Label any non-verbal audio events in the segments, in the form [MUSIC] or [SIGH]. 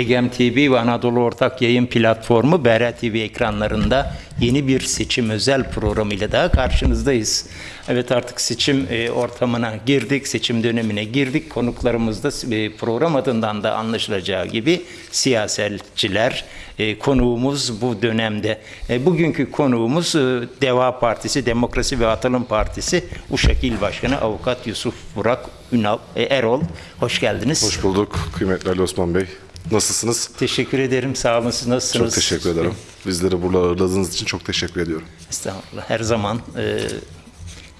Egem TV ve Anadolu Ortak Yayın Platformu BR TV ekranlarında yeni bir seçim özel programıyla daha karşınızdayız. Evet artık seçim e, ortamına girdik, seçim dönemine girdik. Konuklarımız da e, program adından da anlaşılacağı gibi siyasetçiler. E, konuğumuz bu dönemde. Bugünkü konuğumuz Deva Partisi, Demokrasi ve Atılım Partisi Uşak İl Başkanı Avukat Yusuf Burak Ünal, Erol. Hoş geldiniz. Hoş bulduk kıymetli Ali Osman Bey. Nasılsınız? Teşekkür ederim. Sağ olun. Siz nasılsınız? Çok teşekkür ederim. Bizleri burada ağırladığınız için çok teşekkür ediyorum. Estağfurullah. Her zaman e,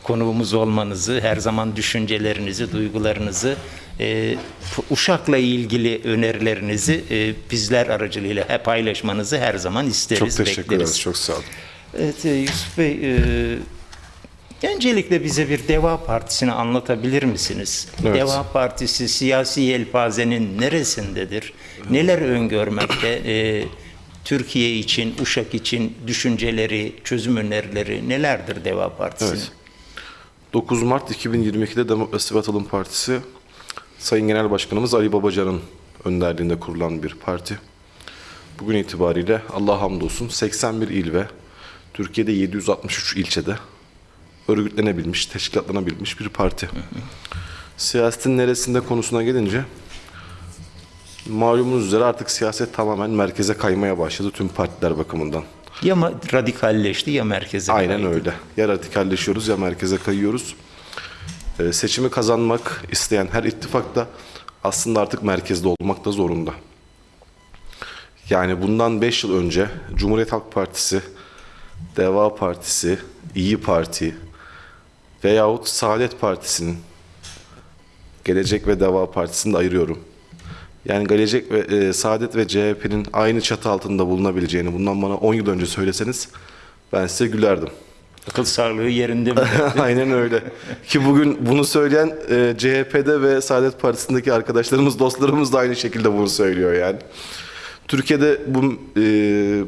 konuğumuz olmanızı, her zaman düşüncelerinizi, duygularınızı, e, Uşak'la ilgili önerilerinizi e, bizler aracılığıyla hep paylaşmanızı her zaman isteriz, Çok teşekkür bekleriz. ederiz. Çok sağ olun. Evet e, Yusuf Bey, e, öncelikle bize bir Deva Partisi'ni anlatabilir misiniz? Evet. Deva Partisi siyasi yelpazenin neresindedir? Neler öngörmekte? E, Türkiye için, Uşak için düşünceleri, çözüm önerileri nelerdir Deva Partisi'nin? Evet. 9 Mart 2022'de Demokrasi ve Atılım Partisi Sayın Genel Başkanımız Ali Babacan'ın önderliğinde kurulan bir parti. Bugün itibariyle Allah hamdolsun 81 il ve Türkiye'de 763 ilçede örgütlenebilmiş, teşkilatlanabilmiş bir parti. Siyasetin neresinde konusuna gelince malumunuz üzere artık siyaset tamamen merkeze kaymaya başladı tüm partiler bakımından. Ya radikalleşti ya merkeze Aynen kaydı. öyle. Ya radikalleşiyoruz ya merkeze kayıyoruz. Ee, seçimi kazanmak isteyen her ittifak da aslında artık merkezde olmak da zorunda. Yani bundan 5 yıl önce Cumhuriyet Halk Partisi, Deva Partisi, İyi Parti veyahut Saadet Partisi'nin Gelecek ve Deva Partisi'ni de ayırıyorum. Yani Gelecek ve e, Saadet ve CHP'nin aynı çatı altında bulunabileceğini bundan bana 10 yıl önce söyleseniz ben size gülerdim. Akıl sağlığı yerinde mi? [LAUGHS] Aynen öyle. Ki bugün bunu söyleyen e, CHP'de ve Saadet Partisi'ndeki arkadaşlarımız, dostlarımız da aynı şekilde bunu söylüyor yani. Türkiye'de bu e,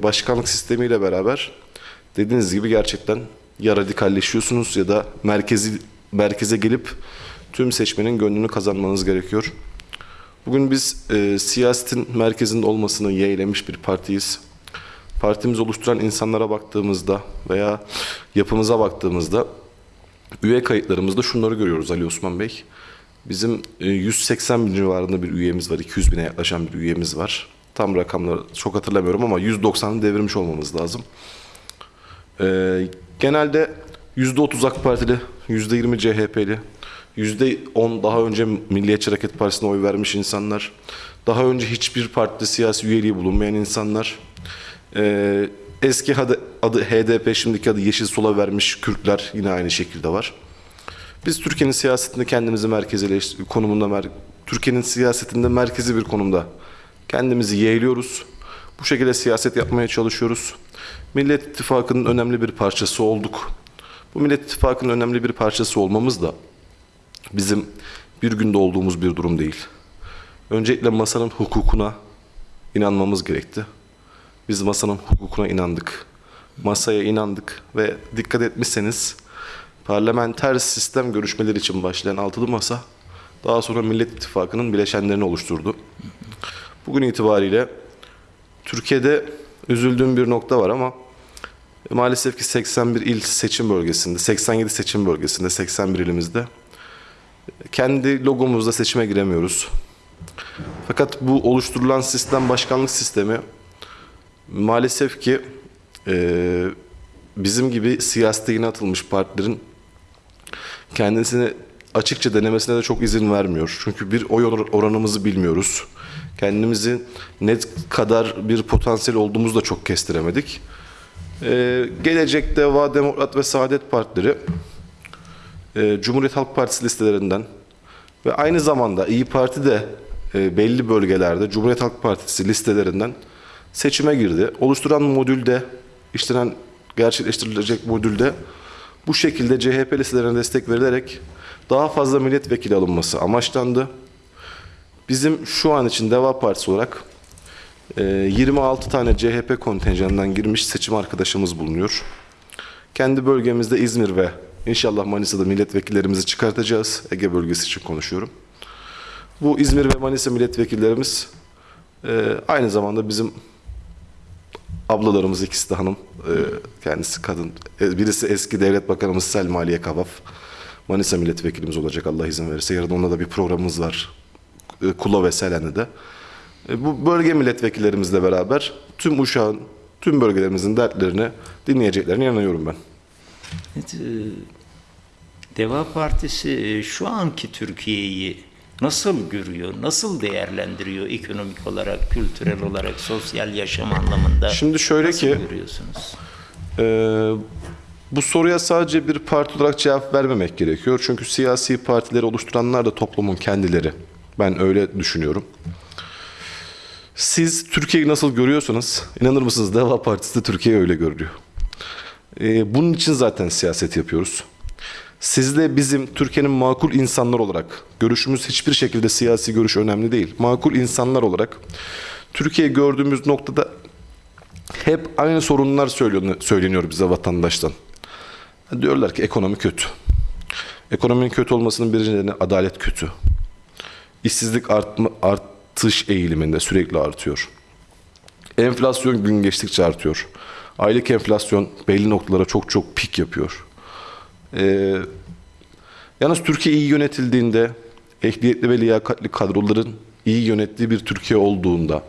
başkanlık sistemiyle beraber dediğiniz gibi gerçekten ya radikalleşiyorsunuz ya da merkezi merkeze gelip tüm seçmenin gönlünü kazanmanız gerekiyor. Bugün biz e, siyasetin merkezinde olmasını yeğlemiş bir partiyiz. Partimizi oluşturan insanlara baktığımızda veya yapımıza baktığımızda üye kayıtlarımızda şunları görüyoruz Ali Osman Bey. Bizim e, 180 bin civarında bir üyemiz var. 200 bine yaklaşan bir üyemiz var. Tam rakamları çok hatırlamıyorum ama 190'ı devirmiş olmamız lazım. Ee, genelde %30 AK Partili, %20 CHP'li, %10 daha önce Milliyetçi Hareket Partisi'ne oy vermiş insanlar, daha önce hiçbir partide siyasi üyeliği bulunmayan insanlar, eski adı, HDP, şimdiki adı Yeşil Sol'a vermiş Kürtler yine aynı şekilde var. Biz Türkiye'nin siyasetinde kendimizi merkezileş konumunda Türkiye'nin siyasetinde merkezi bir konumda kendimizi yeğliyoruz. Bu şekilde siyaset yapmaya çalışıyoruz. Millet İttifakı'nın önemli bir parçası olduk. Bu Millet İttifakı'nın önemli bir parçası olmamız da bizim bir günde olduğumuz bir durum değil. Öncelikle masanın hukukuna inanmamız gerekti. Biz masanın hukukuna inandık. Masaya inandık ve dikkat etmişseniz parlamenter sistem görüşmeleri için başlayan altılı masa daha sonra Millet İttifakı'nın bileşenlerini oluşturdu. Bugün itibariyle Türkiye'de üzüldüğüm bir nokta var ama maalesef ki 81 il seçim bölgesinde, 87 seçim bölgesinde, 81 ilimizde kendi logomuzla seçime giremiyoruz. Fakat bu oluşturulan sistem başkanlık sistemi maalesef ki e, bizim gibi siyasete yeni atılmış partilerin kendisini açıkça denemesine de çok izin vermiyor. Çünkü bir oy or- oranımızı bilmiyoruz. Kendimizi ne kadar bir potansiyel olduğumuzu da çok kestiremedik. Ee, gelecek Deva, Demokrat ve Saadet Partileri e, Cumhuriyet Halk Partisi listelerinden ve aynı zamanda İyi Parti de e, belli bölgelerde Cumhuriyet Halk Partisi listelerinden seçime girdi. Oluşturan modülde, işlenen, gerçekleştirilecek modülde bu şekilde CHP listelerine destek verilerek daha fazla milletvekili alınması amaçlandı. Bizim şu an için Deva Partisi olarak e, 26 tane CHP kontenjanından girmiş seçim arkadaşımız bulunuyor. Kendi bölgemizde İzmir ve inşallah Manisa'da milletvekillerimizi çıkartacağız. Ege bölgesi için konuşuyorum. Bu İzmir ve Manisa milletvekillerimiz Ee, aynı zamanda bizim ablalarımız ikisi de hanım. Ee, kendisi kadın. Birisi eski devlet bakanımız Selma Aliye Kavaf. Manisa milletvekilimiz olacak Allah izin verirse. Yarın onunla da bir programımız var. Ee, Kula ve Selene'de. Ee, bu bölge milletvekillerimizle beraber tüm Uşak'ın, tüm bölgelerimizin dertlerini dinleyeceklerine inanıyorum ben. Evet, e, Deva Partisi e, şu anki Türkiye'yi nasıl görüyor, nasıl değerlendiriyor ekonomik olarak, kültürel olarak, sosyal yaşam anlamında? Şimdi şöyle nasıl ki görüyorsunuz? Ee, bu soruya sadece bir parti olarak cevap vermemek gerekiyor. Çünkü siyasi partileri oluşturanlar da toplumun kendileri. Ben öyle düşünüyorum. Siz Türkiye'yi nasıl görüyorsanız inanır mısınız Deva Partisi de Türkiye öyle görüyor. Ee, bunun için zaten siyaset yapıyoruz. Sizle bizim Türkiye'nin makul insanlar olarak, görüşümüz hiçbir şekilde siyasi görüş önemli değil. Makul insanlar olarak Türkiye gördüğümüz noktada hep aynı sorunlar söyleniyor bize vatandaştan. Diyorlar ki ekonomi kötü. Ekonominin kötü olmasının birinci nedeni adalet kötü. İşsizlik artma, artış eğiliminde sürekli artıyor. Enflasyon gün geçtikçe artıyor. Aylık enflasyon belli noktalara çok çok pik yapıyor. Ee, yalnız Türkiye iyi yönetildiğinde, ehliyetli ve liyakatli kadroların iyi yönettiği bir Türkiye olduğunda,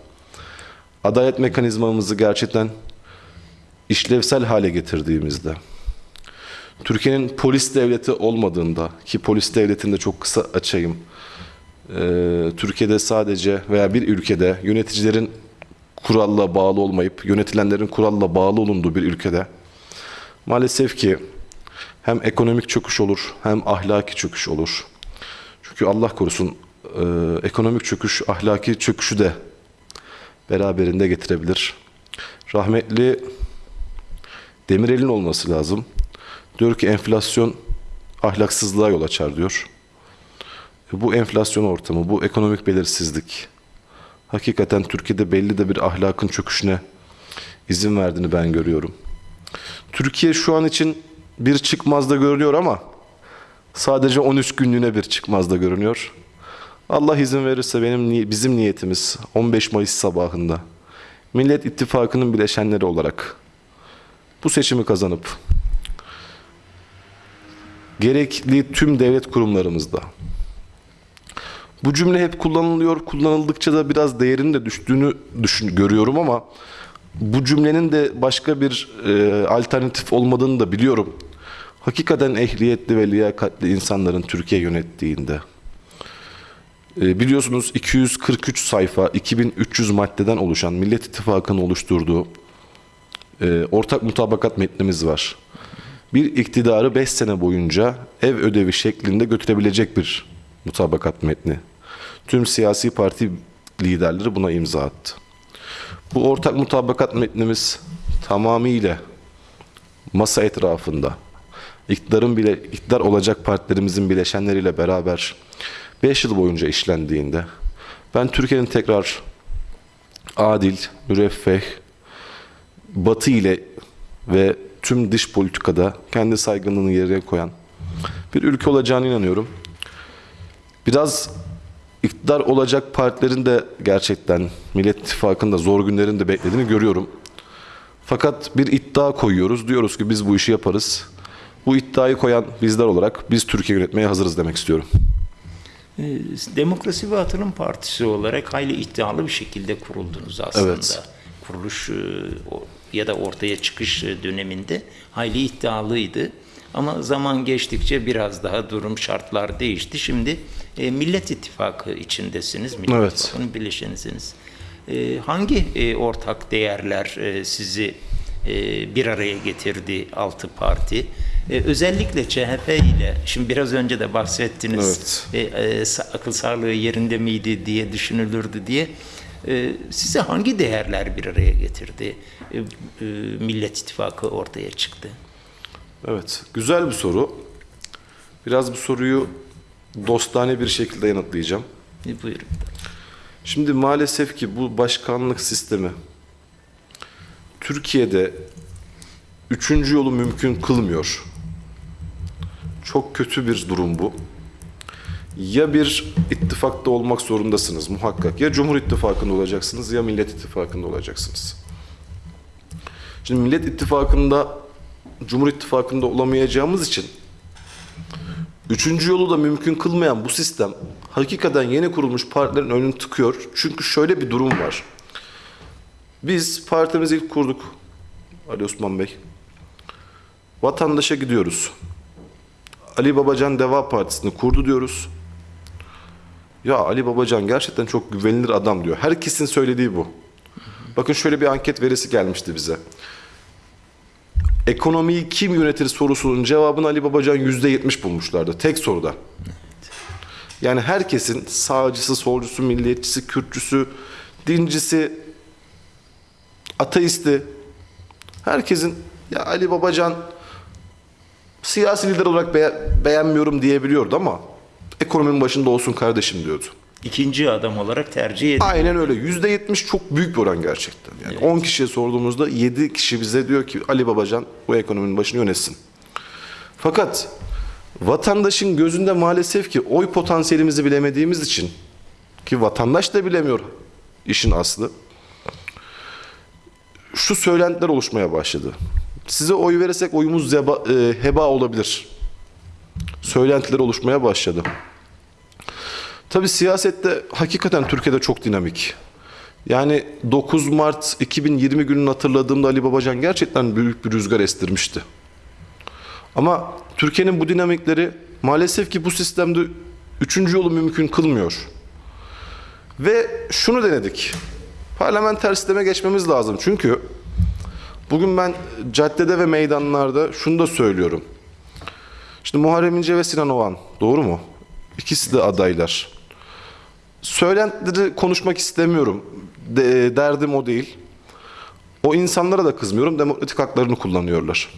adalet mekanizmamızı gerçekten işlevsel hale getirdiğimizde, Türkiye'nin polis devleti olmadığında ki polis devletini de çok kısa açayım. Ee, Türkiye'de sadece veya bir ülkede yöneticilerin kuralla bağlı olmayıp yönetilenlerin kuralla bağlı olunduğu bir ülkede maalesef ki hem ekonomik çöküş olur hem ahlaki çöküş olur. Çünkü Allah korusun e, ekonomik çöküş ahlaki çöküşü de beraberinde getirebilir. Rahmetli Demirel'in olması lazım. Diyor ki enflasyon ahlaksızlığa yol açar diyor. Bu enflasyon ortamı, bu ekonomik belirsizlik hakikaten Türkiye'de belli de bir ahlakın çöküşüne izin verdiğini ben görüyorum. Türkiye şu an için bir çıkmazda görünüyor ama sadece 13 günlüğüne bir çıkmazda görünüyor. Allah izin verirse benim ni- bizim niyetimiz 15 Mayıs sabahında Millet İttifakı'nın bileşenleri olarak bu seçimi kazanıp gerekli tüm devlet kurumlarımızda bu cümle hep kullanılıyor. Kullanıldıkça da biraz değerinin de düştüğünü düşün, görüyorum ama bu cümlenin de başka bir e, alternatif olmadığını da biliyorum. Hakikaten ehliyetli ve liyakatli insanların Türkiye yönettiğinde e, biliyorsunuz 243 sayfa 2300 maddeden oluşan Millet İttifakı'nın oluşturduğu e, ortak mutabakat metnimiz var. Bir iktidarı 5 sene boyunca ev ödevi şeklinde götürebilecek bir mutabakat metni. Tüm siyasi parti liderleri buna imza attı. Bu ortak mutabakat metnimiz tamamıyla masa etrafında iktidarın bile iktidar olacak partilerimizin bileşenleriyle beraber 5 yıl boyunca işlendiğinde ben Türkiye'nin tekrar adil, müreffeh, batı ile ve tüm dış politikada kendi saygınlığını yerine koyan bir ülke olacağına inanıyorum. Biraz iktidar olacak partilerin de gerçekten Millet İttifakı'nda zor günlerin de beklediğini görüyorum. Fakat bir iddia koyuyoruz. Diyoruz ki biz bu işi yaparız. Bu iddiayı koyan bizler olarak biz Türkiye yönetmeye hazırız demek istiyorum. E, Demokrasi ve Atılım Partisi olarak hayli iddialı bir şekilde kuruldunuz aslında. Evet. Kuruluş e, ya da ortaya çıkış döneminde hayli iddialıydı. Ama zaman geçtikçe biraz daha durum, şartlar değişti. Şimdi e, Millet İttifakı içindesiniz. Millet Evet. İttifakı'nın bileşenisiniz. E, hangi e, ortak değerler e, sizi e, bir araya getirdi altı parti? E, özellikle CHP ile, şimdi biraz önce de bahsettiniz, e, e, sa- akıl sağlığı yerinde miydi diye düşünülürdü diye. E, size hangi değerler bir araya getirdi? E, e, Millet İttifakı ortaya çıktı. Evet, güzel bir soru. Biraz bu soruyu dostane bir şekilde yanıtlayacağım. E, buyurun. Şimdi maalesef ki bu başkanlık sistemi Türkiye'de üçüncü yolu mümkün kılmıyor. Çok kötü bir durum bu. ya bir ittifakta olmak zorundasınız muhakkak. Ya Cumhur İttifakı'nda olacaksınız ya Millet İttifakı'nda olacaksınız. Şimdi Millet İttifakı'nda Cumhur İttifakı'nda olamayacağımız için üçüncü yolu da mümkün kılmayan bu sistem hakikaten yeni kurulmuş partilerin önünü tıkıyor. Çünkü şöyle bir durum var. Biz partimizi ilk kurduk. Ali Osman Bey. Vatandaşa gidiyoruz. Ali Babacan Deva Partisi'ni kurdu diyoruz. Ya Ali Babacan gerçekten çok güvenilir adam diyor. Herkesin söylediği bu. Bakın şöyle bir anket verisi gelmişti bize. Ekonomiyi kim yönetir sorusunun cevabını Ali Babacan yüzde yetmiş bulmuşlardı. Tek soruda. Yani herkesin sağcısı, solcusu, milliyetçisi, Kürtçüsü, dincisi, ateisti, herkesin ya Ali Babacan siyasi lider olarak be- beğenmiyorum diyebiliyordu ama ekonominin başında olsun kardeşim diyordu. İkinci adam olarak tercih edildi. Aynen öyle. Yüzde yetmiş çok büyük bir oran gerçekten. Yani 10 kişiye sorduğumuzda 7 kişi bize diyor ki Ali Babacan bu ekonominin başını yönetsin. Fakat vatandaşın gözünde maalesef ki oy potansiyelimizi bilemediğimiz için ki vatandaş da bilemiyor işin aslı. Şu söylentiler oluşmaya başladı. Size oy verirsek oyumuz zeba, e, heba olabilir. Söylentiler oluşmaya başladı. Tabii siyasette hakikaten Türkiye'de çok dinamik. Yani 9 Mart 2020 gününü hatırladığımda Ali Babacan gerçekten büyük bir rüzgar estirmişti. Ama Türkiye'nin bu dinamikleri maalesef ki bu sistemde üçüncü yolu mümkün kılmıyor. Ve şunu denedik. Parlamenter sisteme geçmemiz lazım. Çünkü bugün ben caddede ve meydanlarda şunu da söylüyorum. Şimdi Muharrem İnce ve Sinan Oğan doğru mu? İkisi de adaylar. Söylentileri konuşmak istemiyorum. De- derdim o değil. O insanlara da kızmıyorum. Demokratik haklarını kullanıyorlar.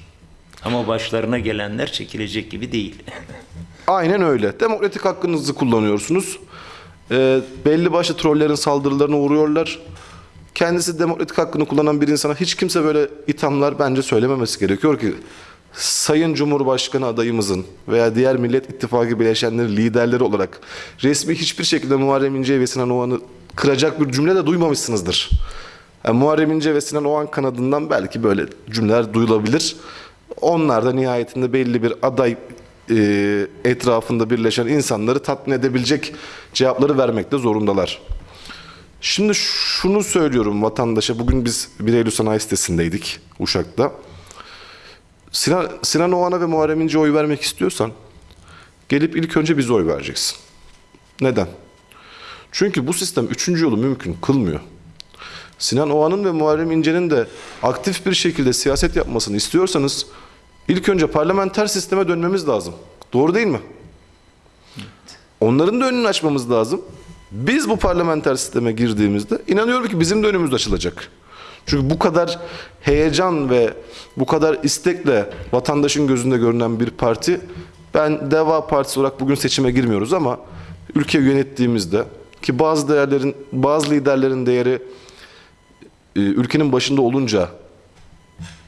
Ama başlarına gelenler çekilecek gibi değil. [LAUGHS] Aynen öyle. Demokratik hakkınızı kullanıyorsunuz. Ee, belli başlı trollerin saldırılarına uğruyorlar. Kendisi demokratik hakkını kullanan bir insana hiç kimse böyle ithamlar bence söylememesi gerekiyor ki Sayın Cumhurbaşkanı adayımızın veya diğer Millet İttifakı bileşenleri liderleri olarak resmi hiçbir şekilde Muharrem İnce ve Sinan Oğan'ı kıracak bir cümle de duymamışsınızdır. Yani Muharrem İnce ve Sinan Oğan kanadından belki böyle cümleler duyulabilir. Onlar da nihayetinde belli bir aday e, etrafında birleşen insanları tatmin edebilecek cevapları vermekte zorundalar. Şimdi şunu söylüyorum vatandaşa. Bugün biz 1 Eylül Sanayi sitesindeydik Uşak'ta. Sinan, Sinan Oğan'a ve Muharrem İnce'ye oy vermek istiyorsan gelip ilk önce bize oy vereceksin. Neden? Çünkü bu sistem üçüncü yolu mümkün kılmıyor. Sinan Oğan'ın ve Muharrem İnce'nin de aktif bir şekilde siyaset yapmasını istiyorsanız ilk önce parlamenter sisteme dönmemiz lazım. Doğru değil mi? Onların da önünü açmamız lazım. Biz bu parlamenter sisteme girdiğimizde inanıyorum ki bizim de önümüz açılacak. Çünkü bu kadar heyecan ve bu kadar istekle vatandaşın gözünde görünen bir parti ben Deva Partisi olarak bugün seçime girmiyoruz ama ülke yönettiğimizde ki bazı değerlerin bazı liderlerin değeri e, ülkenin başında olunca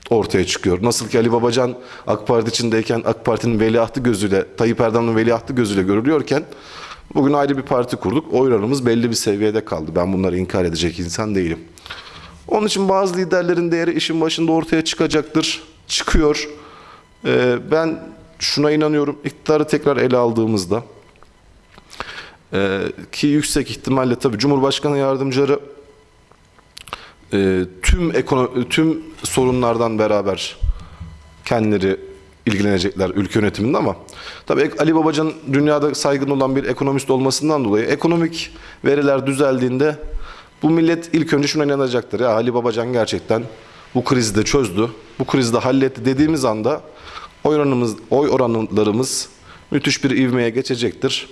ortaya çıkıyor. Nasıl ki Ali Babacan AK Parti içindeyken AK Parti'nin veliahtı gözüyle, Tayyip Erdoğan'ın veliahtı gözüyle görülüyorken bugün ayrı bir parti kurduk. Oy belli bir seviyede kaldı. Ben bunları inkar edecek insan değilim. Onun için bazı liderlerin değeri işin başında ortaya çıkacaktır. Çıkıyor. Ee, ben şuna inanıyorum. İktidarı tekrar ele aldığımızda e, ki yüksek ihtimalle tabii Cumhurbaşkanı yardımcıları e, tüm ekonomi, tüm sorunlardan beraber kendileri ilgilenecekler ülke yönetiminde ama tabii Ali Babacan dünyada saygın olan bir ekonomist olmasından dolayı ekonomik veriler düzeldiğinde bu millet ilk önce şuna inanacaktır. Ya Ali Babacan gerçekten bu krizi de çözdü. Bu krizi de halletti dediğimiz anda oy oranımız, oy oranlarımız müthiş bir ivmeye geçecektir.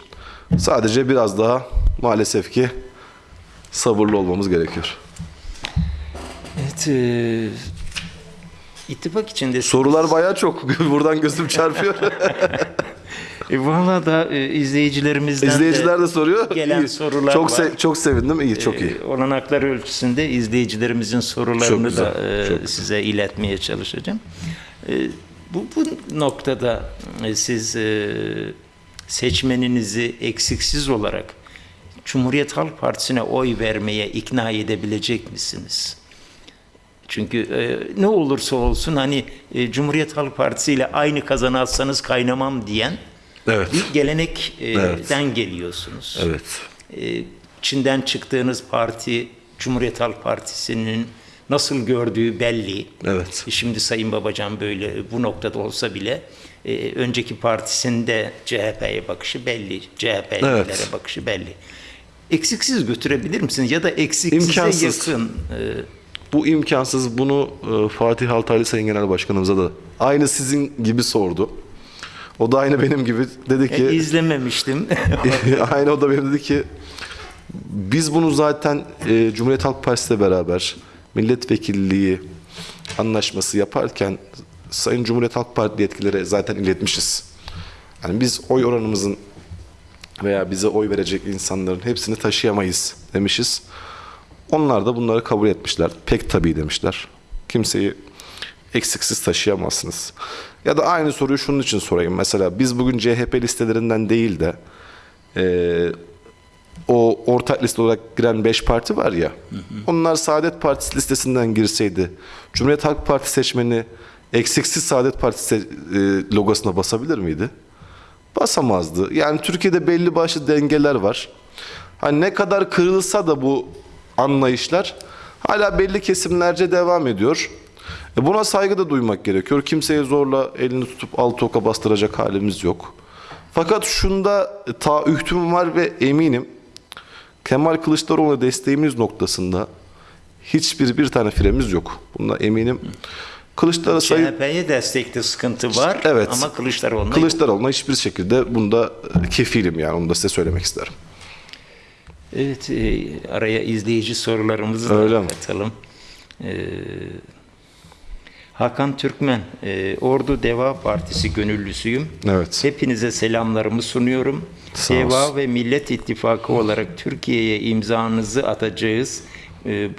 Sadece biraz daha maalesef ki sabırlı olmamız gerekiyor. Evet, e, ittifak içinde Sorular bayağı çok. [LAUGHS] Buradan gözüm çarpıyor. [LAUGHS] E, Valla da e, izleyicilerimizden İzleyiciler de soruyor. gelen İyi. sorular çok var. se- çok sevindim. İyi, çok iyi. E, olanaklar ölçüsünde izleyicilerimizin sorularını güzel, da e, çok güzel. size iletmeye çalışacağım. E, bu, bu noktada e, siz e, seçmeninizi eksiksiz olarak Cumhuriyet Halk Partisi'ne oy vermeye ikna edebilecek misiniz? Çünkü e, ne olursa olsun hani e, Cumhuriyet Halk Partisi ile aynı kazanı atsanız kaynamam diyen Evet. bir gelenekten Evet. geliyorsunuz. Evet. E, Çin'den çıktığınız parti Cumhuriyet Halk Partisi'nin nasıl gördüğü belli. Evet. Şimdi Sayın Babacan böyle bu noktada olsa bile e, önceki partisinde CHP'ye bakışı belli. CHP'lilere Evet. bakışı belli. Eksiksiz götürebilir misiniz? Ya da eksiksize İmkansız. yakın. e, Bu imkansız. Bunu e, Fatih Altaylı Sayın Genel Başkanımıza da aynı sizin gibi sordu. O da aynı benim gibi dedi ki e, izlememiştim. [LAUGHS] aynı o da benim dedi ki biz bunu zaten e, Cumhuriyet Halk Partisi ile beraber milletvekilliği anlaşması yaparken Sayın Cumhuriyet Halk Partili yetkililere zaten iletmişiz. Yani biz oy oranımızın veya bize oy verecek insanların hepsini taşıyamayız demişiz. Onlar da bunları kabul etmişler. Pek tabii demişler. Kimseyi eksiksiz taşıyamazsınız. Ya da aynı soruyu şunun için sorayım. Mesela biz bugün CHP listelerinden değil de eee, o ortak liste olarak giren 5 parti var ya. Onlar Saadet Partisi listesinden girseydi Cumhuriyet Halk Partisi seçmeni eksiksiz Saadet Partisi e, logosuna basabilir miydi? Basamazdı. Yani Türkiye'de belli başlı dengeler var. Hani ne kadar kırılsa da bu anlayışlar hala belli kesimlerce devam ediyor. E buna saygı da duymak gerekiyor. Kimseye zorla elini tutup altı oka bastıracak halimiz yok. Fakat şunda taahhütüm var ve eminim Kemal Kılıçdaroğlu'na desteğimiz noktasında hiçbir bir tane firemiz yok. Bunda eminim. Kılıçdaroğlu sayı CHP'ye destekte sıkıntı var Evet. ama Kılıçdaroğlu'na Kılıçdaroğlu'na hiçbir şekilde bunda e, kefilim yani onu da size söylemek isterim. Evet, e, araya izleyici sorularımızı Öyle da mi? katalım. E, Hakan Türkmen, e, Ordu Deva Partisi gönüllüsüyüm. Evet. Hepinize selamlarımı sunuyorum. Sağ Deva olsun. ve Millet İttifakı olarak Türkiye'ye imzanızı atacağız. E,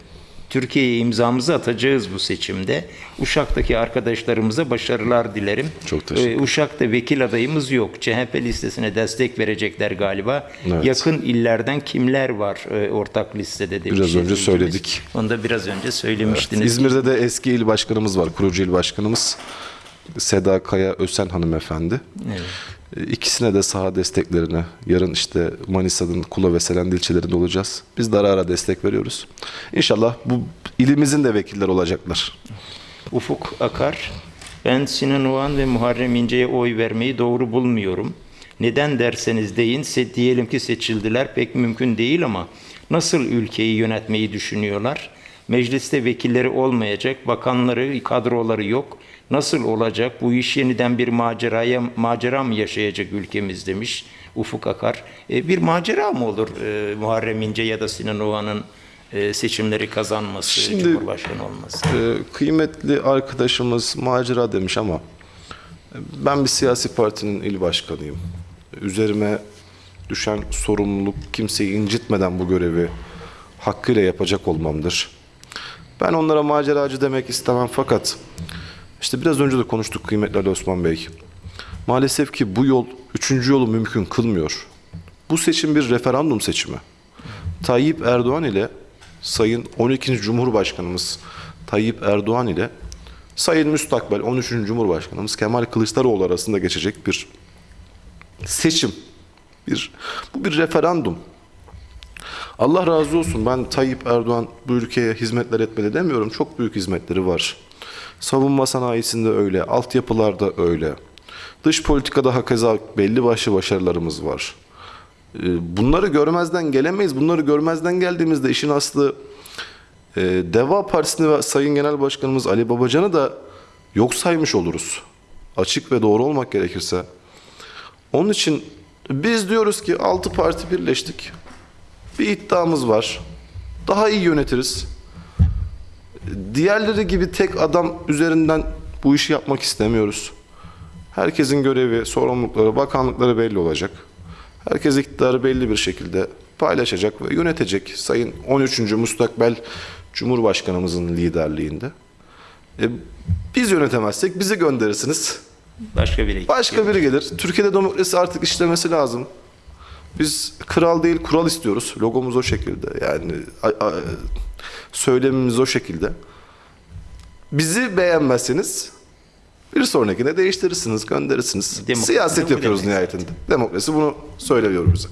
Türkiye'ye imzamızı atacağız bu seçimde. Uşak'taki arkadaşlarımıza başarılar dilerim. Çok teşekkür E, Uşak'ta vekil adayımız yok. CHP listesine destek verecekler galiba. Evet. Yakın illerden kimler var e, ortak listede demiş. Biraz önce söyledik. Onu da biraz önce söylemiştiniz. İzmir'de de eski il başkanımız var, kurucu il başkanımız. Seda Kaya Ösen hanımefendi. Evet. İkisine de saha desteklerine, yarın işte Manisa'nın Kula ve Selendi ilçelerinde olacağız. Biz de ara ara destek veriyoruz. İnşallah bu ilimizin de vekiller olacaklar. Ufuk Akar, ben Sinan Oğan ve Muharrem İnce'ye oy vermeyi doğru bulmuyorum. Neden derseniz deyin, diyelim ki seçildiler pek mümkün değil ama nasıl ülkeyi yönetmeyi düşünüyorlar? Mecliste vekilleri olmayacak, bakanları, kadroları yok. Nasıl olacak? Bu iş yeniden bir maceraya macera mı yaşayacak ülkemiz demiş Ufuk Akar. E, bir macera mı olur e, Muharrem İnce ya da Sinan Oğan'ın e, seçimleri kazanması, Şimdi- Cumhurbaşkanı olması? Ee, kıymetli arkadaşımız macera demiş ama e, ben bir siyasi partinin il başkanıyım. Üzerime düşen sorumluluk kimseyi incitmeden bu görevi hakkıyla yapacak olmamdır. Ben onlara maceracı demek istemem fakat işte biraz önce de konuştuk kıymetli Ali Osman Bey. Maalesef ki bu yol üçüncü yolu mümkün kılmıyor. Bu seçim bir referandum seçimi. Tayyip Erdoğan ile Sayın 12. Cumhurbaşkanımız Tayyip Erdoğan ile Sayın Müstakbel 13. Cumhurbaşkanımız Kemal Kılıçdaroğlu arasında geçecek bir seçim. Bir bu bir referandum. Allah razı olsun. Ben Tayyip Erdoğan bu ülkeye hizmetler etmedi demiyorum. Çok büyük hizmetleri var. Savunma sanayisinde öyle, altyapılarda öyle. Dış politikada hakeza belli başlı başarılarımız var. Ee, Bunları görmezden gelemeyiz. Bunları görmezden geldiğimizde işin aslı e, Deva Partisi'ni ve Sayın Genel Başkanımız Ali Babacan'ı da yok saymış oluruz. Açık ve doğru olmak gerekirse. Onun için biz diyoruz ki altı parti birleştik. Bir iddiamız var. Daha iyi yönetiriz. Diğerleri gibi tek adam üzerinden bu işi yapmak istemiyoruz. Herkesin görevi, sorumlulukları, bakanlıkları belli olacak. Herkes iktidarı belli bir şekilde paylaşacak ve yönetecek. Sayın 13. Mustakbel Cumhurbaşkanımızın liderliğinde. E, biz yönetemezsek bizi gönderirsiniz. Başka biri. Başka biri gelir. Türkiye'de demokrasi artık işlemesi lazım. Biz kral değil kural istiyoruz. Logomuz o şekilde. Yani a- a- söylemimiz o şekilde. Bizi beğenmezseniz bir sonrakine değiştirirsiniz, gönderirsiniz. Demokrasi Siyaset yapıyoruz demek nihayetinde. Demokrasi bunu söylüyor bize.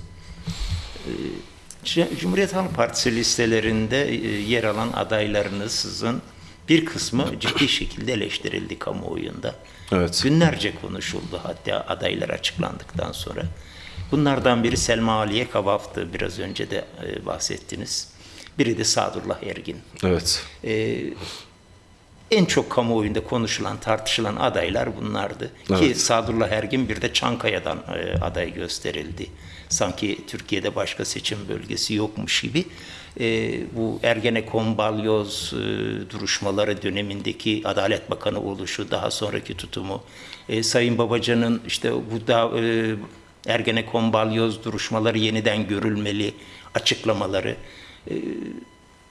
C- Cumhuriyet Halk Partisi listelerinde e, yer alan adaylarınızın bir kısmı ciddi şekilde eleştirildi kamuoyunda. Evet. Günlerce konuşuldu hatta adaylar açıklandıktan sonra. Bunlardan biri Selma Aliye Kabaf'tı biraz önce de e, bahsettiniz. Biri de Sadullah Ergin. Evet. E, en çok kamuoyunda konuşulan, tartışılan adaylar bunlardı. Ki Evet. Sadullah Ergin bir de Çankaya'dan e, aday gösterildi. Sanki Türkiye'de başka seçim bölgesi yokmuş gibi. E, bu Ergenekon, Balyoz e, duruşmaları dönemindeki Adalet Bakanı oluşu, daha sonraki tutumu, e, Sayın Babacan'ın işte bu da e, Ergenekon, Balyoz duruşmaları yeniden görülmeli açıklamaları. E,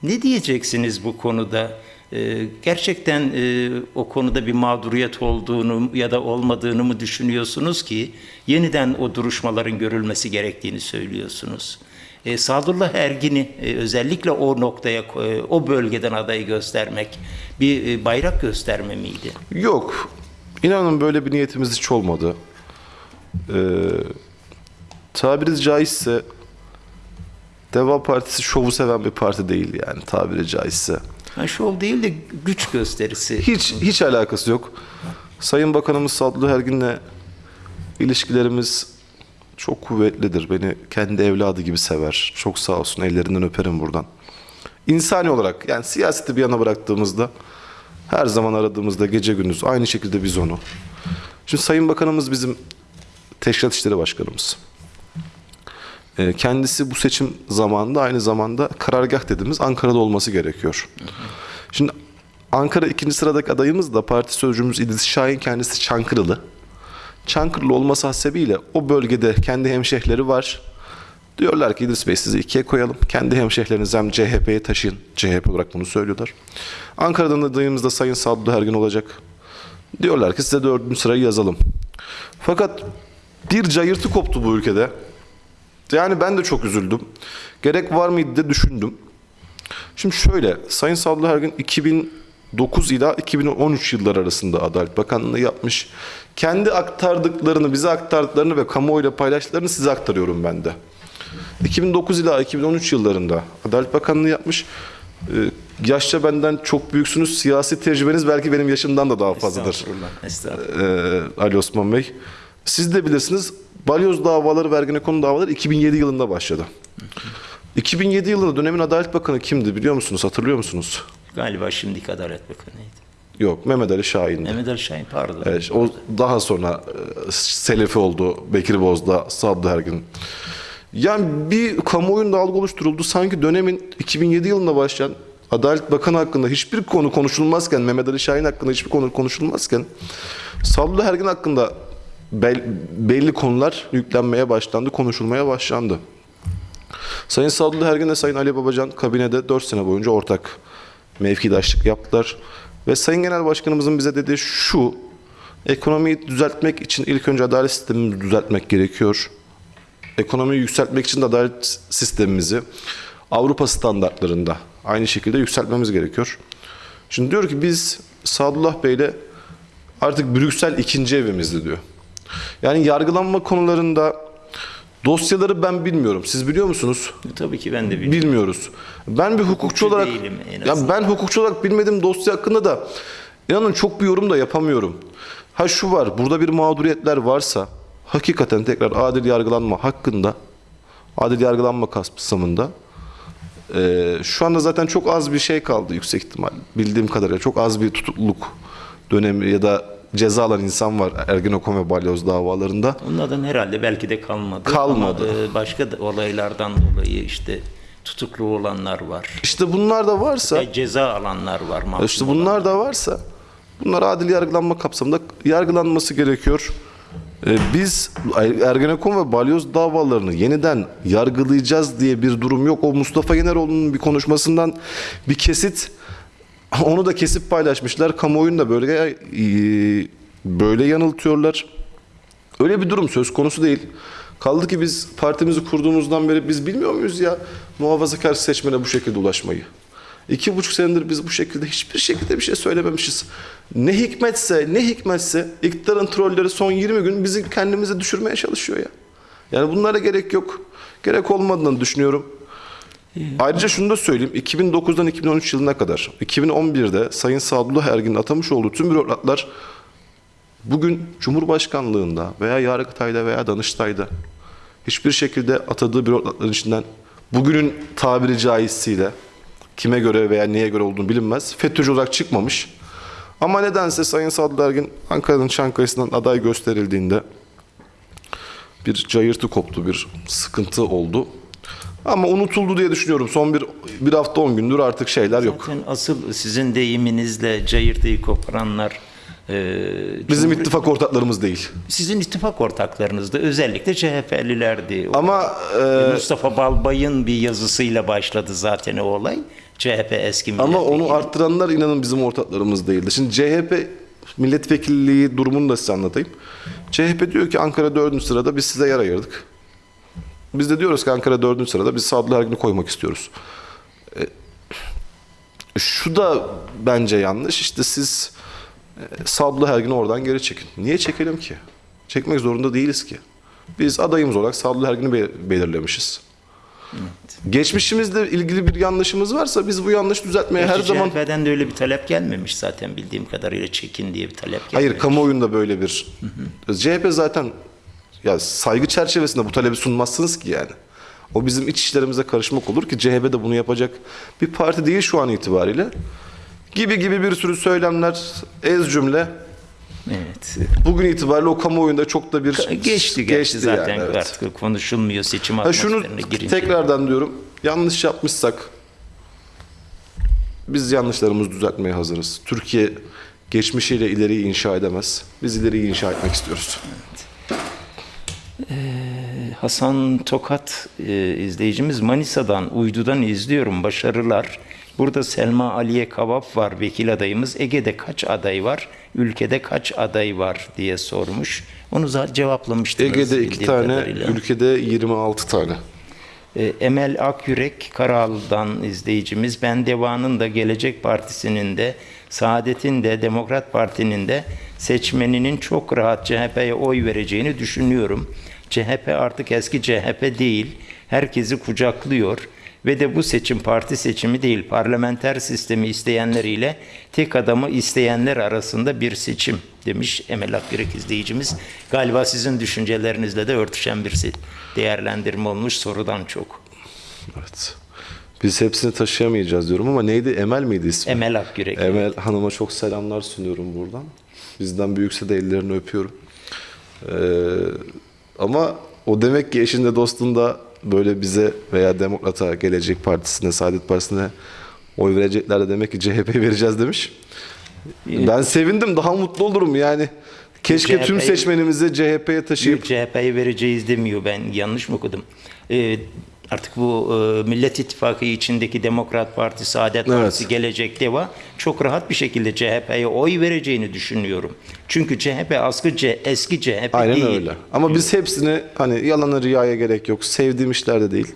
ne diyeceksiniz bu konuda? Ee, gerçekten e, o konuda bir mağduriyet olduğunu ya da olmadığını mı düşünüyorsunuz ki yeniden o duruşmaların görülmesi gerektiğini söylüyorsunuz? E, Sadullah Ergin'i e, özellikle o noktaya, e, o bölgeden adayı göstermek bir e, bayrak gösterme miydi? Yok. İnanın böyle bir niyetimiz hiç olmadı. Ee, tabiri caizse Deva Partisi şovu seven bir parti değil yani tabiri caizse. Ha, şov değil de güç gösterisi. Hiç hiç alakası yok. Sayın Bakanımız Sadullah Ergin'le ilişkilerimiz çok kuvvetlidir. Beni kendi evladı gibi sever. Çok sağ olsun. Ellerinden öperim buradan. İnsani olarak yani siyaseti bir yana bıraktığımızda her zaman aradığımızda gece gündüz aynı şekilde biz onu. Şimdi Sayın Bakanımız bizim Teşkilat İşleri Başkanımız. Ee, Kendisi bu seçim zamanında aynı zamanda karargah dediğimiz Ankara'da olması gerekiyor. Şimdi Ankara ikinci sıradaki adayımız da parti sözcümüz İdris Şahin kendisi Çankırılı. Çankırılı olması hasebiyle o bölgede kendi hemşehrileri var. Diyorlar ki İdris Bey sizi ikiye koyalım. Kendi hemşehrilerinizi hem CHP'ye taşıyın. CHP olarak bunu söylüyorlar. Ankara'dan adayımız da Sayın Sadullah Ergin olacak. Diyorlar ki size dördüncü sırayı yazalım. Fakat bir cayırtı koptu bu ülkede. Yani ben de çok üzüldüm. Gerek var mıydı de düşündüm. Şimdi şöyle, Sayın Sadullah Ergin 2009 ila 2013 yılları arasında Adalet Bakanlığı yapmış. Kendi aktardıklarını, bize aktardıklarını ve kamuoyuyla paylaştıklarını size aktarıyorum ben de. 2009 ila 2013 yıllarında Adalet Bakanlığı yapmış. Ee, yaşça benden çok büyüksünüz. Siyasi tecrübeniz belki benim yaşımdan da daha fazladır. Estağfurullah. Estağfurullah. Ee, Ali Osman Bey. Siz de bilirsiniz balyoz davaları, Vergenekon davaları 2007 yılında başladı. 2007 yılında dönemin Adalet Bakanı kimdi biliyor musunuz? Hatırlıyor musunuz? Galiba şimdiki Adalet Bakanı'ydı. Yok, Mehmet Ali Şahin'di. Mehmet Ali Şahin pardon. Evet, o daha sonra e, Selefi oldu. Bekir Bozda, Sadlı Ergin. Yani bir kamuoyunda algı oluşturuldu. Sanki dönemin 2007 yılında başlayan Adalet Bakanı hakkında hiçbir konu konuşulmazken, Mehmet Ali Şahin hakkında hiçbir konu konuşulmazken, Sadlı Ergin hakkında bel- belli konular yüklenmeye başlandı, konuşulmaya başlandı. Sayın Sadullah Ergin ve Sayın Ali Babacan kabinede 4 sene boyunca ortak mevkidaşlık yaptılar. Ve Sayın Genel Başkanımızın bize dediği şu, ekonomiyi düzeltmek için ilk önce adalet sistemimizi düzeltmek gerekiyor. Ekonomiyi yükseltmek için de adalet sistemimizi Avrupa standartlarında aynı şekilde yükseltmemiz gerekiyor. Şimdi diyor ki biz Sadullah Bey'le artık Brüksel ikinci evimizdi diyor. Yani yargılanma konularında dosyaları ben bilmiyorum. Siz biliyor musunuz? Tabii ki ben de bilmiyorum. Bilmiyoruz. Ben bir hukukçu, Hukukçu olarak değilim en ben hukukçu olarak bilmediğim dosya hakkında da inanın çok bir yorum da yapamıyorum. Ha şu var. Burada bir mağduriyetler varsa hakikaten tekrar adil yargılanma hakkında adil yargılanma kapsamında eee, şu anda zaten çok az bir şey kaldı yüksek ihtimal. Bildiğim kadarıyla çok az bir tutukluluk dönemi ya da ceza alan insan var Ergenekon ve Balyoz davalarında. Onlardan herhalde belki de kalmadı. Kalmadı. Ama e, başka da olaylardan dolayı işte tutuklu olanlar var. İşte bunlar da varsa Ve ceza alanlar var. İşte bunlar da varsa bunlar adil yargılanma kapsamında yargılanması gerekiyor. Ee, Biz Ergenekon ve Balyoz davalarını yeniden yargılayacağız diye bir durum yok. O Mustafa Yeneroğlu'nun bir konuşmasından bir kesit onu da kesip paylaşmışlar. Kamuoyunu da böyle e, Böyle yanıltıyorlar. Öyle bir durum söz konusu değil. Kaldı ki biz partimizi kurduğumuzdan beri biz bilmiyor muyuz ya muhafazakar seçmene bu şekilde ulaşmayı? İki buçuk senedir biz bu şekilde hiçbir şekilde bir şey söylememişiz. Ne hikmetse ne hikmetse iktidarın trolleri son 20 gün bizi kendimize düşürmeye çalışıyor ya. Yani bunlara gerek yok. Gerek olmadığını düşünüyorum. Ayrıca şunu da söyleyeyim. 2009'dan 2013 yılına kadar 2011'de Sayın Sadullah Ergin'in atamış olduğu tüm bürokratlar bugün Cumhurbaşkanlığında veya Yargıtay'da veya Danıştay'da hiçbir şekilde atadığı bürokratların içinden bugünün tabiri caizsiyle kime göre veya neye göre olduğunu bilinmez. FETÖ'cü olarak çıkmamış. Ama nedense Sayın Sadullah Ergin Ankara'nın Çankaya'sından aday gösterildiğinde bir cayırtı koptu, bir sıkıntı oldu. Ama unutuldu diye düşünüyorum. Son bir, bir hafta on gündür artık şeyler yok. Zaten asıl sizin deyiminizle cayırtıyı koparanlar e, Bizim Cumhur- ittifak ortaklarımız değil. sizin ittifak ortaklarınızdı. Özellikle CHP'lilerdi. Ama e, Mustafa Balbay'ın bir yazısıyla başladı zaten o olay. CHP eski ama onu arttıranlar inanın bizim ortaklarımız değildi. Şimdi CHP milletvekilliği durumunu da size anlatayım. CHP diyor ki Ankara 4. sırada biz size yer ayırdık. Biz de diyoruz ki Ankara 4. sırada biz Sadullah Ergin'i koymak istiyoruz. E, şu da bence yanlış. İşte siz e, Sadullah Ergin'i oradan geri çekin. Niye çekelim ki? Çekmek zorunda değiliz ki. Biz adayımız olarak Sadullah Ergin'i be- belirlemişiz. Geçmişimizle ilgili bir yanlışımız varsa biz bu yanlış düzeltmeye her Gerçi zaman... CHP'den de öyle bir talep gelmemiş zaten bildiğim kadarıyla çekin diye bir talep gelmemiş. Hayır kamuoyunda böyle bir... CHP zaten ya saygı çerçevesinde bu talebi sunmazsınız ki yani. O bizim iç işlerimize karışmak olur ki CHP de bunu yapacak bir parti değil şu an itibariyle. Gibi gibi bir sürü söylemler, ez cümle. Evet. Bugün itibariyle o kamuoyunda çok da bir Geçti geçti zaten yani, evet. artık konuşulmuyor seçim şunu atmosferine girince. tekrardan diyorum. Yanlış yapmışsak biz yanlışlarımızı düzeltmeye hazırız. Türkiye geçmişiyle ileriyi inşa edemez. Biz ileriyi inşa etmek istiyoruz. Hasan Tokat e, izleyicimiz Manisa'dan, Uydu'dan izliyorum. Başarılar. Burada Selma Aliye Kavap var, vekil adayımız. Ege'de kaç aday var, ülkede kaç aday var diye sormuş. Onu zaten cevaplamıştınız. Ege'de iki tane, kadarıyla. ülkede 26 tane. E, Emel Akyürek Karal'dan izleyicimiz. Ben Deva'nın da Gelecek Partisi'nin de Saadet'in de Demokrat Parti'nin de seçmeninin çok rahat CHP'ye oy vereceğini düşünüyorum. CHP artık eski CHP değil. Herkesi kucaklıyor ve de bu seçim parti seçimi değil parlamenter sistemi isteyenleriyle tek adamı isteyenler arasında bir seçim demiş Emel Akyürek izleyicimiz. Galiba sizin düşüncelerinizle de örtüşen bir değerlendirme olmuş sorudan çok. Evet. Biz hepsini taşıyamayacağız diyorum ama neydi? Emel miydi ismi? Emel Akyürek. Emel Hanım'a çok selamlar sunuyorum buradan. Bizden büyükse de ellerini öpüyorum. Ee, ama o demek ki eşinde dostunda böyle bize veya Demokrat'a, Gelecek Partisi'ne, Saadet Partisi'ne oy verecekler de demek ki CHP'ye vereceğiz demiş. Ben sevindim, daha mutlu olurum yani. Keşke tüm CHP'yi seçmenimizi CHP'ye taşıyıp CHP'yi vereceğiz demiyor ben yanlış mı okudum? Ee, artık bu e, Millet İttifakı içindeki Demokrat Parti, Saadet Evet. Partisi, Gelecek Deva çok rahat bir şekilde CHP'ye oy vereceğini düşünüyorum. Çünkü CHP askı C, eski CHP Aynen değil. öyle. Ama biz hepsini hani yalana riyaya gerek yok. Sevdiğim işler de değil.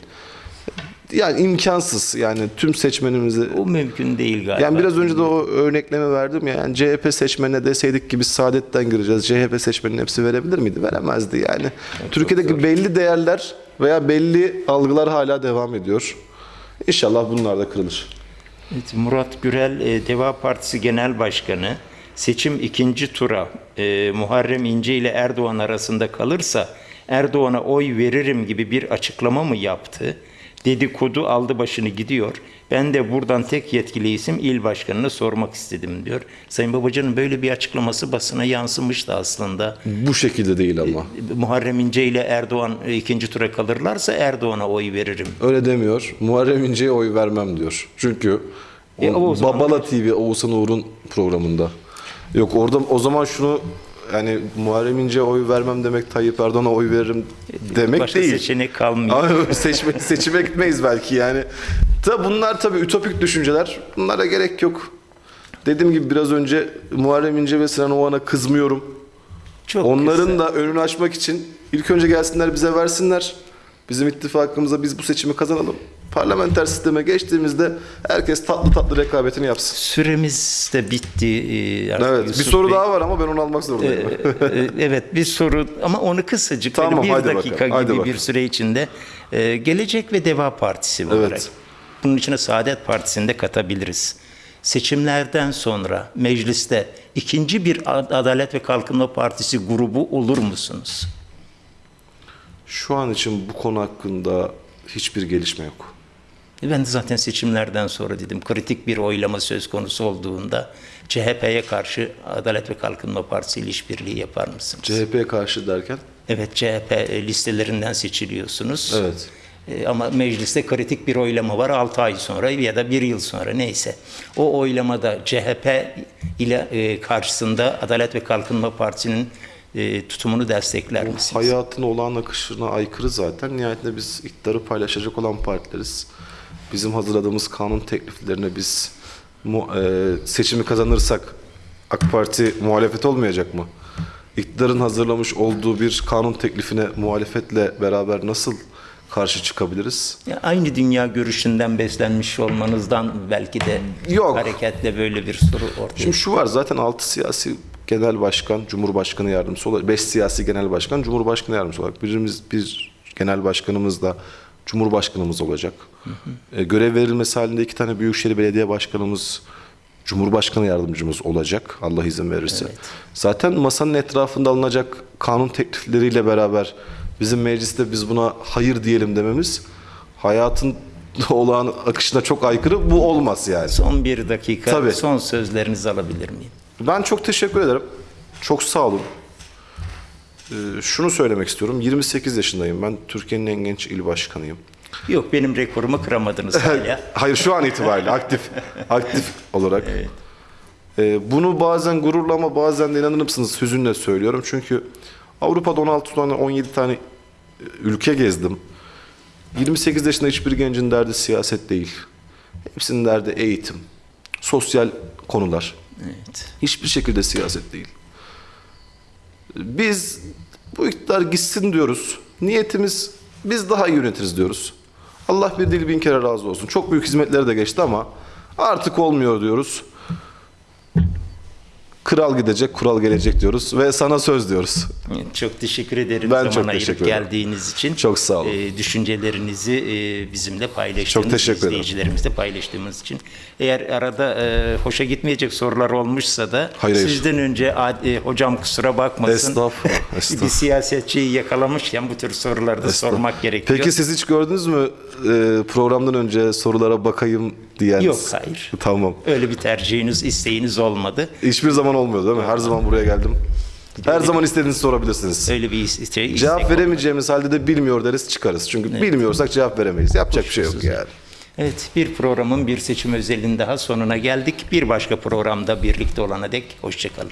Yani imkansız. Yani tüm seçmenimizi O mümkün değil galiba. yani biraz önce de o örnekleme verdim ya. Yani CHP seçmenine deseydik ki biz Saadet'ten gireceğiz. CHP seçmeninin hepsi verebilir miydi? Veremezdi yani. Türkiye'deki belli değerler veya belli algılar hala devam ediyor. İnşallah bunlar da kırılır. Evet, Murat Gürel, e, Deva Partisi Genel Başkanı, seçim ikinci tura e, Muharrem İnce ile Erdoğan arasında kalırsa Erdoğan'a oy veririm gibi bir açıklama mı yaptı? Dedikodu aldı başını gidiyor. Ben de buradan tek yetkili isim il başkanına sormak istedim diyor. Sayın Babacan'ın böyle bir açıklaması basına yansımıştı aslında. Bu şekilde değil ama. Muharrem İnce ile Erdoğan e, ikinci tura kalırlarsa Erdoğan'a oy veririm. Öyle demiyor. Muharrem İnce'ye oy vermem diyor. Çünkü E, o Babala TV Oğuzhan Uğur'un programında. Yok orada o zaman şunu yani Muharrem İnce'ye oy vermem demek Tayyip Erdoğan'a oy veririm demek Başka değil. seçenek kalmıyor. [LAUGHS] Seçme, seçime gitmeyiz belki yani. Tabi bunlar tabii ütopik düşünceler. Bunlara gerek yok. Dediğim gibi biraz önce Muharrem İnce ve Sinan Oğan'a kızmıyorum. Çok Onların güzel. da önünü açmak için ilk önce gelsinler bize versinler. Bizim ittifakımıza biz bu seçimi kazanalım. Parlamenter sisteme geçtiğimizde herkes tatlı tatlı rekabetini yapsın. Süremiz de bitti. Ee, artık Evet, bir soru Bey. daha var ama ben onu almak zorundayım. Ee, evet bir soru ama onu kısacık Tamam, bir hadi dakika bakalım, hadi gibi bir bakalım. süre içinde e, Gelecek ve Deva Partisi olarak bunun içine Saadet Partisi'ni de katabiliriz. Seçimlerden sonra mecliste ikinci bir Ad- Adalet ve Kalkınma Partisi grubu olur musunuz? Şu an için bu konu hakkında hiçbir gelişme yok. Ben de zaten seçimlerden sonra dedim kritik bir oylama söz konusu olduğunda CHP'ye karşı Adalet ve Kalkınma Partisi ile işbirliği yapar mısınız? CHP'ye karşı derken? Evet CHP listelerinden seçiliyorsunuz. Evet. E, Ama mecliste kritik bir oylama var 6 ay sonra ya da 1 yıl sonra neyse. O oylamada CHP ile e, karşısında Adalet ve Kalkınma Partisi'nin e, tutumunu destekler misiniz? Hayatın olağan akışına aykırı zaten. Nihayetinde biz iktidarı paylaşacak olan partileriz. Bizim hazırladığımız kanun tekliflerine biz mu- e, seçimi kazanırsak AK Parti muhalefet olmayacak mı? İktidarın hazırlamış olduğu bir kanun teklifine muhalefetle beraber nasıl karşı çıkabiliriz? Ya aynı dünya görüşünden beslenmiş olmanızdan belki de Yok. hareketle böyle bir soru ortaya Şimdi şu var zaten 6 siyasi genel başkan, cumhurbaşkanı yardımcısı olarak, 5 siyasi genel başkan, cumhurbaşkanı yardımcısı olarak birimiz bir genel başkanımız da cumhurbaşkanımız olacak. E, görev verilmesi halinde iki tane büyükşehir belediye başkanımız cumhurbaşkanı yardımcımız olacak Allah izin verirse. Zaten masanın etrafında alınacak kanun teklifleriyle beraber bizim mecliste biz buna hayır diyelim dememiz hayatın [LAUGHS] olağan akışına çok aykırı bu olmaz yani. Son bir dakika Tabii. son sözlerinizi alabilir miyim? Ben çok teşekkür ederim. Çok sağ olun. Ee, şunu söylemek istiyorum. 28 yaşındayım. Ben Türkiye'nin en genç il başkanıyım. Yok benim rekorumu kıramadınız [LAUGHS] hala. Hayır şu an itibariyle aktif [LAUGHS] aktif olarak. Ee, bunu bazen gururla ama bazen de inanır mısınız hüzünle söylüyorum. Çünkü Avrupa'da 16 tane 17 tane e, ülke gezdim. 28 yaşında hiçbir gencin derdi siyaset değil. Hepsinin derdi eğitim, sosyal konular. Evet. Hiçbir şekilde siyaset değil. Biz bu iktidar gitsin diyoruz. Niyetimiz biz daha iyi yönetiriz diyoruz. Allah bir dil bin kere razı olsun. Çok büyük hizmetleri de geçti ama artık olmuyor diyoruz. Kral gidecek, kural gelecek diyoruz ve sana söz diyoruz. Çok teşekkür ederim Ben zaman çok ayırıp teşekkür ederim. geldiğiniz için. Çok sağ olun. Ee, düşüncelerinizi e, bizimle paylaştığınız, Çok teşekkür izleyicilerimizle paylaştığımız için. Eğer arada e, hoşa gitmeyecek sorular olmuşsa da Hayır, hayır. sizden önce e, hocam kusura bakmasın. Estağfurullah, [LAUGHS] bir estağfurullah. siyasetçiyi yakalamışken bu tür soruları da sormak gerekiyor. Peki siz hiç gördünüz mü e, programdan önce sorulara bakayım diyen? Yok, hayır. Tamam. Öyle bir tercihiniz, isteğiniz olmadı. Hiçbir zaman olmuyor değil mi? Her zaman buraya geldim. Her zaman istediğinizi sorabilirsiniz. Öyle bir şey, Cevap veremeyeceğimiz halde de bilmiyor deriz çıkarız. Çünkü bilmiyorsak cevap veremeyiz. Yapacak bir şey yok Kuşkusuz. yani. Evet, bir programın bir seçim özelinin daha sonuna geldik. Bir başka programda birlikte olana dek hoşçakalın.